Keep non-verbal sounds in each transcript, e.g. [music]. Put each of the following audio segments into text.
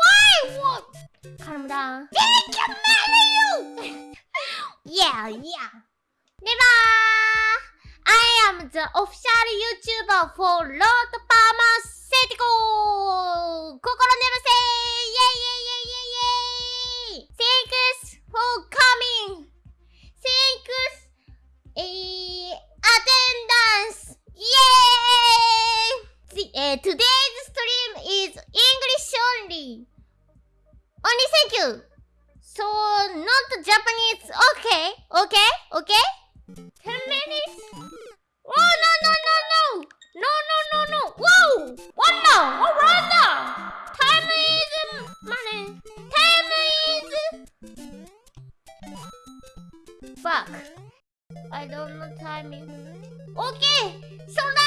Why? What? Calm down. Did you marry you? yeah, yeah. Never. I am the official YouTuber for Lord Parma City Go! 心眠せー Only thank you. So, not Japanese. Okay, okay, okay. 10 minutes. Oh, no, no, no, no. No, no, no, no. Whoa. One more. Oh, right now. Time is um, money. Time is... Fuck. I don't know timing. Okay. So then,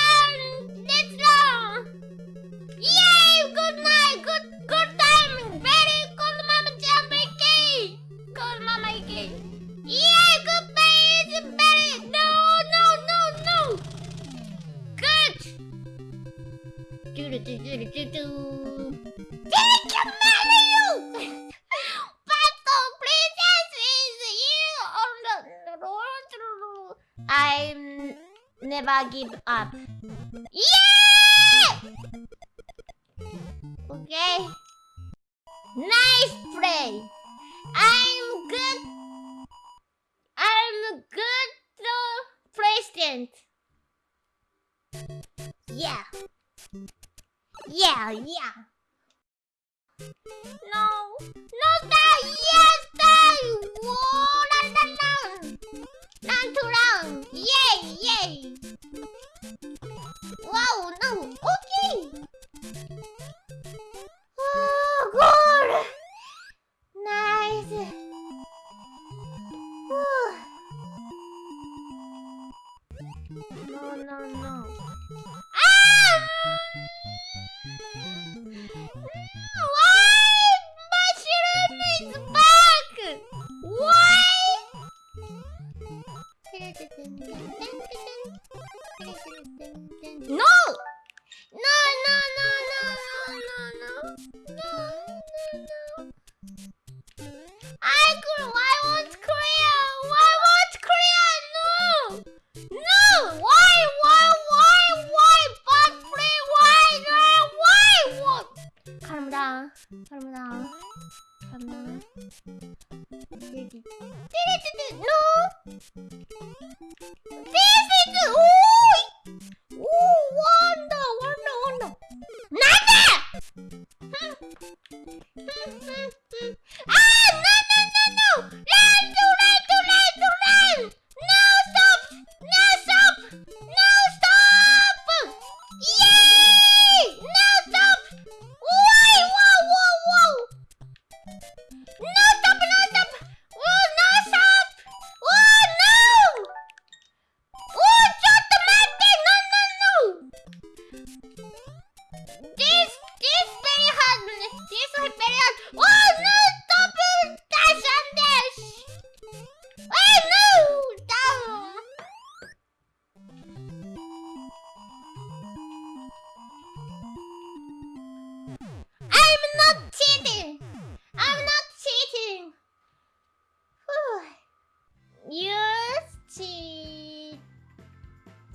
Do do do. Thank you, Mario. Battle princess is you on the road. I'm never give up. Yeah! Okay. Nice play. I'm good. I'm good uh, president. Yeah. Yeah, yeah. No. No, that. Yes, that. Whoa, la, la, la. Run to run. Yay, yay. Wow, no. Okay. Oh, good. Nice. Whew. No, no, no. Ah! 괜찮나? 여기 띠리띠띠 노! 띠!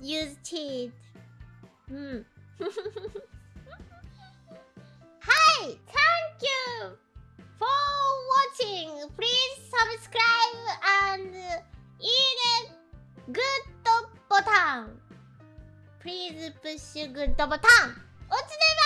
Use cheat. Hmm. [laughs] Hi, thank you for watching. Please subscribe and hit good button. Please push good button. おつで